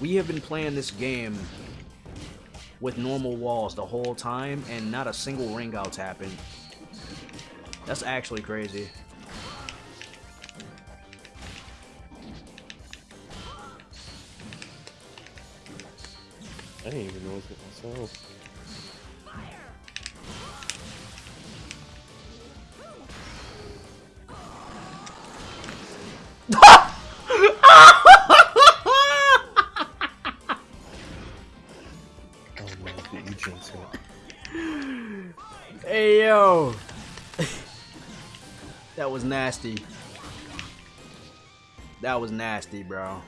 We have been playing this game with normal walls the whole time, and not a single ring out's happened. That's actually crazy. I didn't even notice it myself. Oh no, the agent's hit. Hey yo! that was nasty. That was nasty, bro.